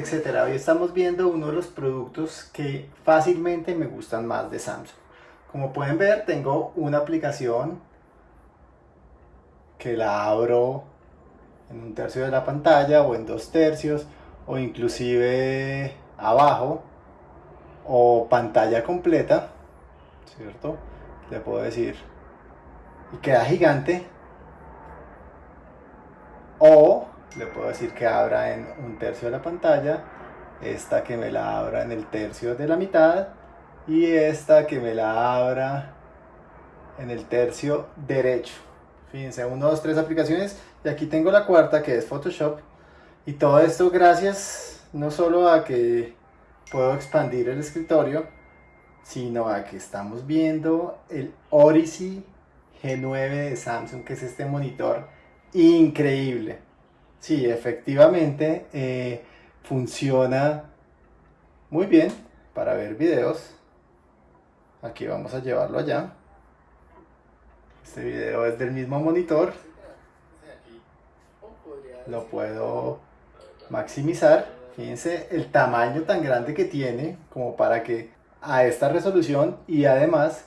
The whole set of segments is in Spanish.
etcétera. Hoy estamos viendo uno de los productos que fácilmente me gustan más de Samsung. Como pueden ver, tengo una aplicación que la abro en un tercio de la pantalla o en dos tercios o inclusive abajo o pantalla completa, ¿cierto? Le puedo decir y queda gigante o le puedo decir que abra en un tercio de la pantalla esta que me la abra en el tercio de la mitad y esta que me la abra en el tercio derecho. Fíjense, uno, dos, tres aplicaciones y aquí tengo la cuarta que es Photoshop. Y todo esto gracias no solo a que puedo expandir el escritorio sino a que estamos viendo el Odyssey G9 de Samsung que es este monitor increíble Sí, efectivamente eh, funciona muy bien para ver videos. Aquí vamos a llevarlo allá. Este video es del mismo monitor. Lo puedo maximizar. Fíjense el tamaño tan grande que tiene como para que a esta resolución y además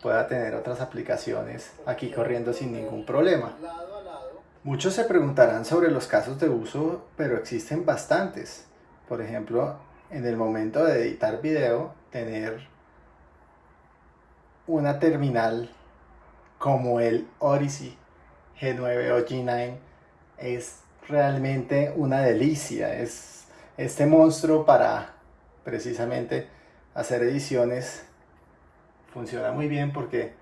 pueda tener otras aplicaciones aquí corriendo sin ningún problema. Muchos se preguntarán sobre los casos de uso, pero existen bastantes. Por ejemplo, en el momento de editar video, tener una terminal como el Odyssey G9 o G9 es realmente una delicia. Es este monstruo para precisamente hacer ediciones funciona muy bien porque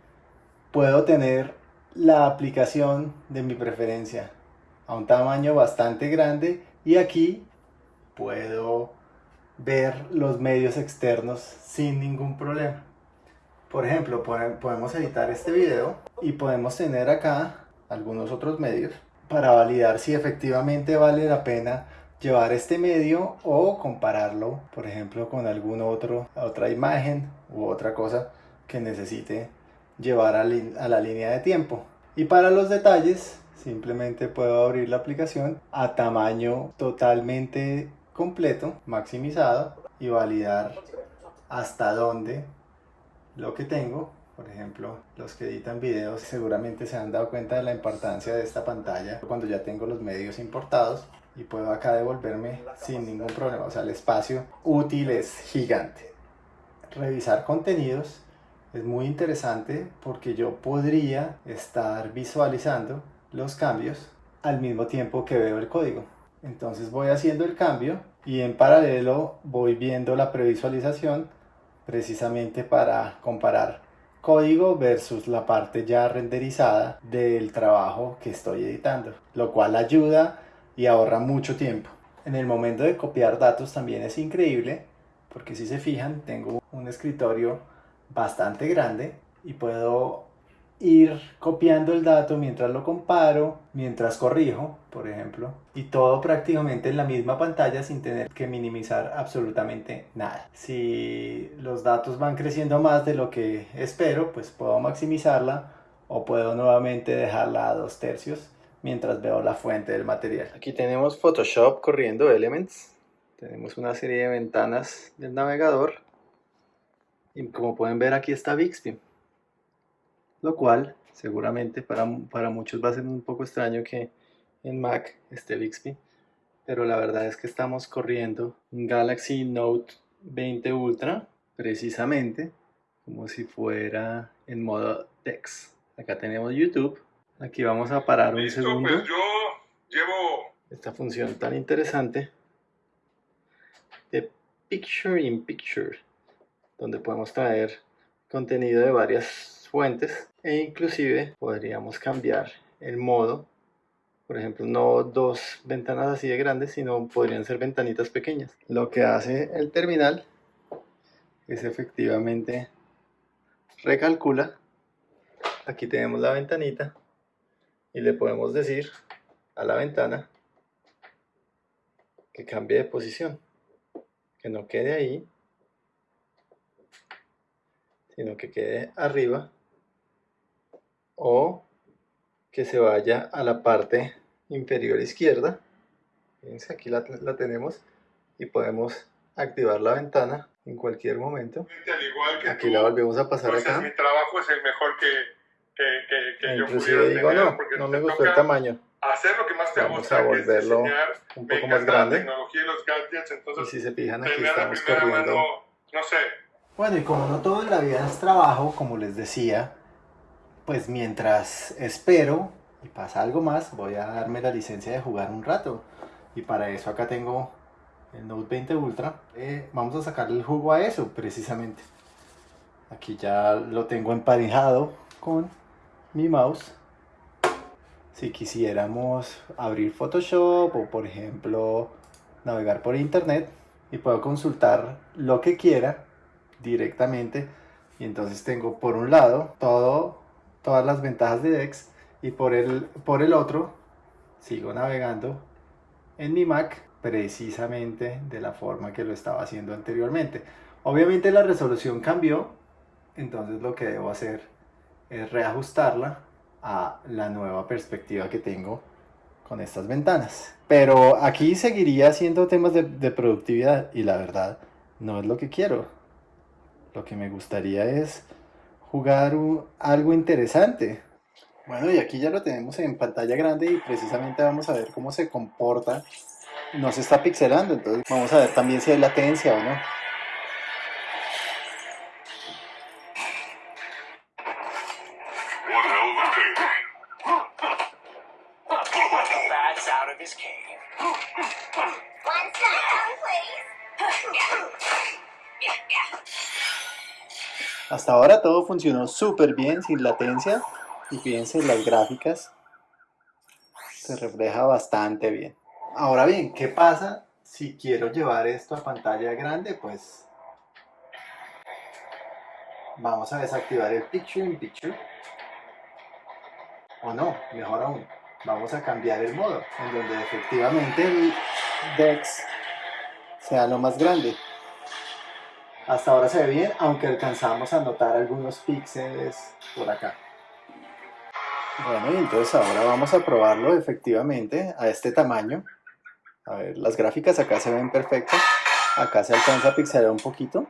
puedo tener la aplicación de mi preferencia a un tamaño bastante grande y aquí puedo ver los medios externos sin ningún problema. Por ejemplo, podemos editar este video y podemos tener acá algunos otros medios para validar si efectivamente vale la pena llevar este medio o compararlo, por ejemplo, con alguna otra imagen u otra cosa que necesite llevar a, la línea de tiempo. Y para los detalles, simplemente puedo abrir la aplicación a tamaño totalmente completo, maximizado y validar hasta dónde lo que tengo. Por ejemplo, los que editan videos seguramente se han dado cuenta de la importancia de esta pantalla cuando ya tengo los medios importados y puedo acá devolverme sin ningún problema. O sea, el espacio útil es gigante. Revisar contenidos es muy interesante porque yo podría estar visualizando los cambios al mismo tiempo que veo el código. Entonces voy haciendo el cambio y en paralelo voy viendo la previsualización precisamente para comparar código versus la parte ya renderizada del trabajo que estoy editando, lo cual ayuda y ahorra mucho tiempo. En el momento de copiar datos también es increíble porque si se fijan tengo un escritorio bastante grande y puedo ir copiando el dato mientras lo comparo, mientras corrijo, por ejemplo, y todo prácticamente en la misma pantalla sin tener que minimizar absolutamente nada. Si los datos van creciendo más de lo que espero, pues puedo maximizarla o puedo nuevamente dejarla a dos tercios mientras veo la fuente del material. Aquí tenemos Photoshop corriendo Elements. Tenemos una serie de ventanas del navegador y como pueden ver aquí está Bixby. Lo cual seguramente para, para muchos va a ser un poco extraño que en Mac esté Bixby. Pero la verdad es que estamos corriendo un Galaxy Note 20 Ultra precisamente como si fuera en modo Dex. Acá tenemos YouTube. Aquí vamos a parar un segundo. Pues yo llevo esta función tan interesante de Picture in Picture donde podemos traer contenido de varias fuentes e inclusive podríamos cambiar el modo. Por ejemplo no dos ventanas así de grandes sino podrían ser ventanitas pequeñas. Lo que hace el terminal es efectivamente recalcula. Aquí tenemos la ventanita y le podemos decir a la ventana que cambie de posición que no quede ahí sino que quede arriba o que se vaya a la parte inferior izquierda. Fíjense, aquí la, la tenemos y podemos activar la ventana en cualquier momento. Aquí tú, la volvemos a pasar pues, acá. Mi trabajo es el mejor que, que, que, que yo pudiera digo, tener, no, porque no me gustó el tamaño. Hacer lo que más te Vamos gusta, a que es volverlo diseñar. Un poco más encanta la grande. tecnología y los gadgets, Y entonces si se fijan aquí estamos corriendo. mano, no sé, Bueno, y como no todo en la vida es trabajo, como les decía, pues mientras espero y pasa algo más, voy a darme la licencia de jugar un rato. Y para eso acá tengo el Note 20 Ultra. Eh, vamos a sacarle el jugo a eso, precisamente. Aquí ya lo tengo emparejado con mi mouse. Si quisiéramos abrir Photoshop o por ejemplo navegar por internet y puedo consultar lo que quiera directamente y entonces tengo por un lado todo, todas las ventajas de Dex y por el, por el otro sigo navegando en mi Mac precisamente de la forma que lo estaba haciendo anteriormente. Obviamente la resolución cambió, entonces lo que debo hacer es reajustarla a la nueva perspectiva que tengo con estas ventanas. Pero aquí seguiría haciendo temas de, de productividad y la verdad no es lo que quiero. Lo que me gustaría es jugar algo interesante. Bueno, y aquí ya lo tenemos en pantalla grande y precisamente vamos a ver cómo se comporta. No se está pixelando, entonces vamos a ver también si hay latencia o no. Hasta ahora todo funcionó súper bien, sin latencia. Y fíjense, las gráficas se refleja bastante bien. Ahora bien, ¿qué pasa si quiero llevar esto a pantalla grande? Pues vamos a desactivar el Picture in Picture. O no, mejor aún, vamos a cambiar el modo en donde efectivamente el DeX sea lo más grande. Hasta ahora se ve bien, aunque alcanzamos a notar algunos píxeles por acá. Bueno, y entonces ahora vamos a probarlo efectivamente a este tamaño. A ver, las gráficas acá se ven perfectas. Acá se alcanza a pixelar un poquito.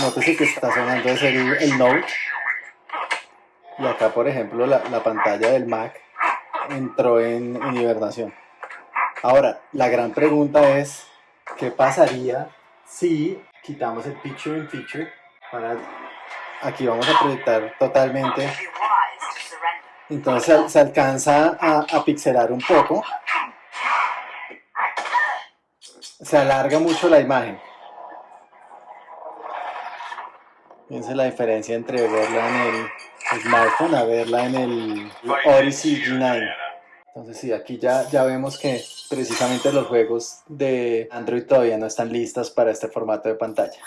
Nótese que está sonando es el, el Note. Y acá, por ejemplo, la, la pantalla del Mac entró en, en hibernación. Ahora, la gran pregunta es, ¿qué pasaría si quitamos el Picture in Picture? Para, aquí vamos a proyectar totalmente entonces se, se alcanza a, a pixelar un poco. Se alarga mucho la imagen. Fíjense la diferencia entre verla en el smartphone a verla en el Odyssey G9. Entonces sí, aquí ya, ya vemos que precisamente los juegos de Android todavía no están listos para este formato de pantalla.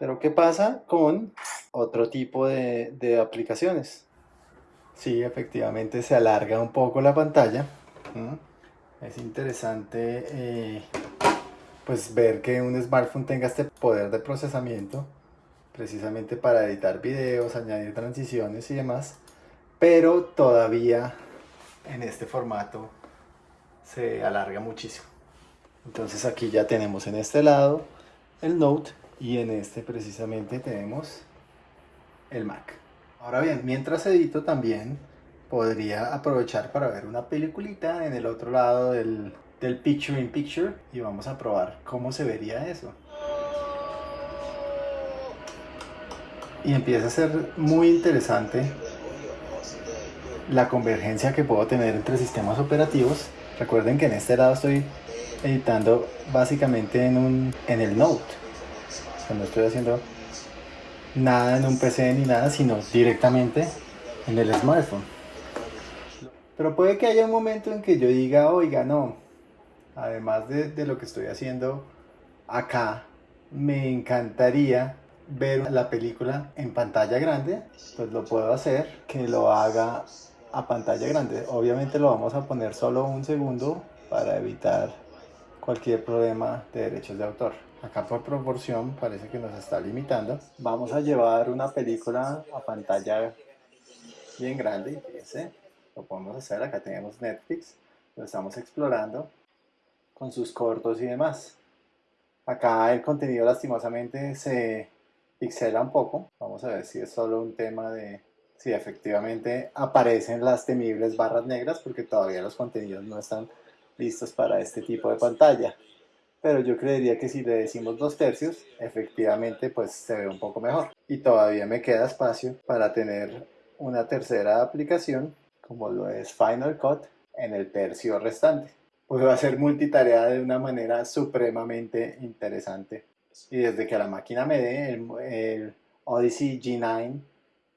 Pero ¿qué pasa con otro tipo de, de aplicaciones? Sí, efectivamente se alarga un poco la pantalla. Es interesante eh, pues ver que un smartphone tenga este poder de procesamiento precisamente para editar videos, añadir transiciones y demás, pero todavía en este formato se alarga muchísimo. Entonces aquí ya tenemos en este lado el Note y en este precisamente tenemos el Mac. Ahora bien, mientras edito también podría aprovechar para ver una peliculita en el otro lado del, del Picture in Picture y vamos a probar cómo se vería eso. Y empieza a ser muy interesante la convergencia que puedo tener entre sistemas operativos. Recuerden que en este lado estoy editando básicamente en, un, en el Note. O sea, no estoy haciendo nada en un PC ni nada, sino directamente en el smartphone. Pero puede que haya un momento en que yo diga, oiga, no, además de, de lo que estoy haciendo acá, me encantaría ver la película en pantalla grande, pues lo puedo hacer, que lo haga a pantalla grande. Obviamente lo vamos a poner solo un segundo para evitar cualquier problema de derechos de autor. Acá por proporción parece que nos está limitando. Vamos a llevar una película a pantalla bien grande, lo podemos hacer. Acá tenemos Netflix, lo estamos explorando con sus cortos y demás. Acá el contenido lastimosamente se pixela un poco. Vamos a ver si es solo un tema de si efectivamente aparecen las temibles barras negras porque todavía los contenidos no están listos para este tipo de pantalla. Pero yo creería que si le decimos dos tercios, efectivamente pues se ve un poco mejor. Y todavía me queda espacio para tener una tercera aplicación como lo es Final Cut en el tercio restante. Puedo hacer multitarea de una manera supremamente interesante. Y desde que la máquina me dé el Odyssey G9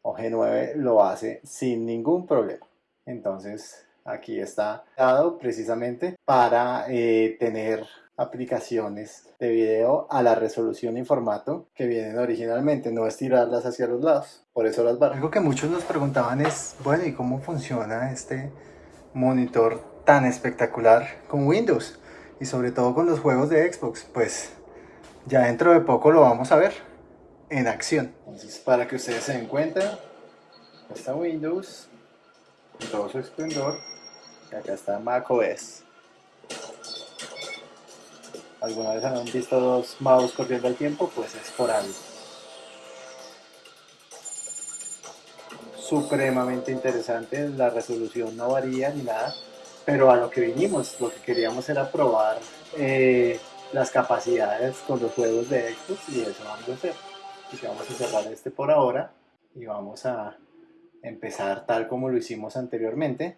o G9 lo hace sin ningún problema. Entonces aquí está dado precisamente para eh, tener aplicaciones de video a la resolución y formato que vienen originalmente, no estirarlas hacia los lados. Por eso las barras. Algo que muchos nos preguntaban es, bueno, ¿y cómo funciona este monitor tan espectacular con Windows? Y sobre todo con los juegos de Xbox. Pues ya dentro de poco lo vamos a ver en acción. Entonces, para que ustedes se den cuenta, está Windows en todo su esplendor. Y acá está macOS. ¿Alguna vez han visto dos mouse corriendo al tiempo? Pues es por algo. Supremamente interesante, la resolución no varía ni nada, pero a lo que vinimos, lo que queríamos era probar eh, las capacidades con los juegos de Xbox y eso vamos a hacer. Así que vamos a cerrar este por ahora y vamos a empezar tal como lo hicimos anteriormente.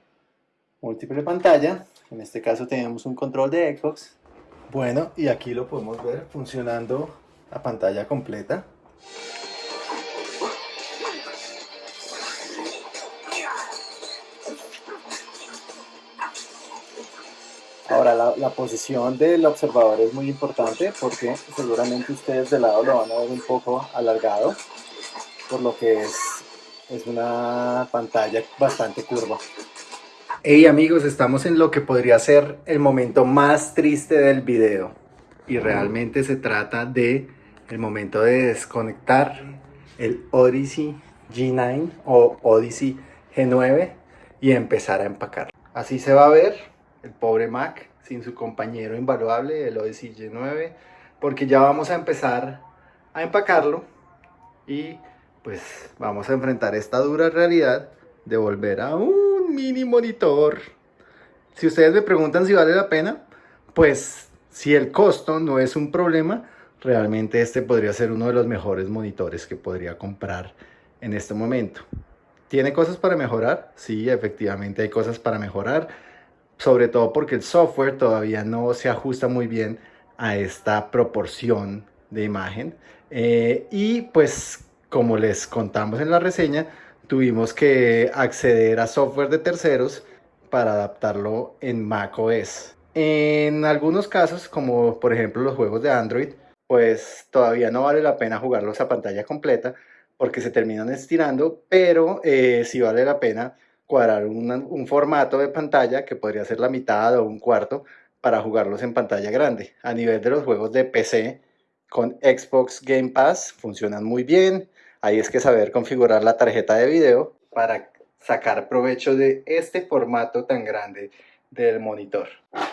Múltiple pantalla, en este caso tenemos un control de Xbox. Bueno, y aquí lo podemos ver funcionando a pantalla completa. Ahora, la, la, posición del observador es muy importante porque seguramente ustedes de lado lo van a ver un poco alargado, por lo que es, es una pantalla bastante curva. Hey amigos, estamos en lo que podría ser el momento más triste del video y realmente se trata de el momento de desconectar el Odyssey G9 o Odyssey G9 y empezar a empacar. Así se va a ver el pobre Mac sin su compañero invaluable, el Odyssey G9, porque ya vamos a empezar a empacarlo y pues vamos a enfrentar esta dura realidad de volver a un mini monitor. Si ustedes me preguntan si vale la pena, pues si el costo no es un problema, realmente este podría ser uno de los mejores monitores que podría comprar en este momento. ¿Tiene cosas para mejorar? Sí, efectivamente hay cosas para mejorar sobre todo porque el software todavía no se ajusta muy bien a esta proporción de imagen. Eh, y pues como les contamos en la reseña, tuvimos que acceder a software de terceros para adaptarlo en macOS. En algunos casos, como por ejemplo los juegos de Android, pues todavía no vale la pena jugarlos a pantalla completa porque se terminan estirando, pero eh, sí vale la pena cuadrar un formato de pantalla que podría ser la mitad o un cuarto para jugarlos en pantalla grande. A nivel de los juegos de PC con Xbox Game Pass funcionan muy bien. Ahí es que saber configurar la tarjeta de video para sacar provecho de este formato tan grande del monitor.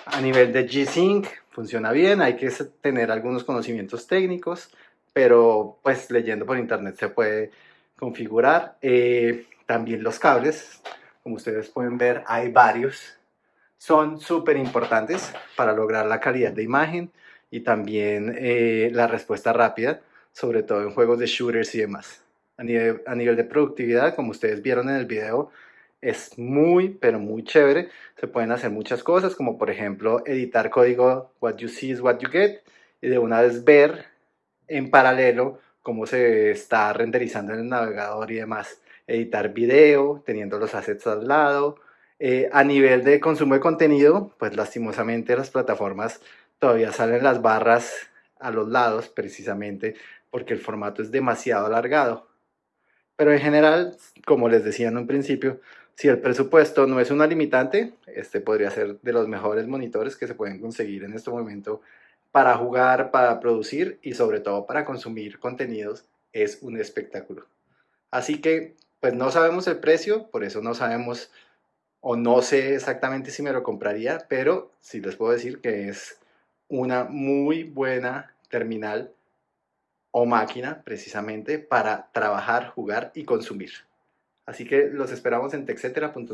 A nivel de G-Sync funciona bien, hay que tener algunos conocimientos técnicos, pero pues leyendo por internet se puede configurar. Eh, también los cables como ustedes pueden ver, hay varios. Son súper importantes para lograr la calidad de imagen y también eh, la respuesta rápida, sobre todo en juegos de shooters y demás. A a nivel de productividad, como ustedes vieron en el video, es muy, pero muy chévere. Se pueden hacer muchas cosas, como por ejemplo editar código what you see is what you get, y de una vez ver en paralelo cómo se está renderizando en el navegador y demás editar video, teniendo los assets al lado. Eh, a nivel de consumo de contenido, pues lastimosamente las plataformas todavía salen las barras a los lados, precisamente porque el formato es demasiado alargado. Pero en general, como les decía en un principio, si el presupuesto no es una limitante, este podría ser de los mejores monitores que se pueden conseguir en este momento para jugar, para producir y sobre todo para consumir contenidos. Es un espectáculo. Así que pues no sabemos el precio, por eso no sabemos o no sé exactamente si me lo compraría, pero sí les puedo decir que es una muy buena terminal o máquina precisamente para trabajar, jugar y consumir. Así que los esperamos en texetera.co.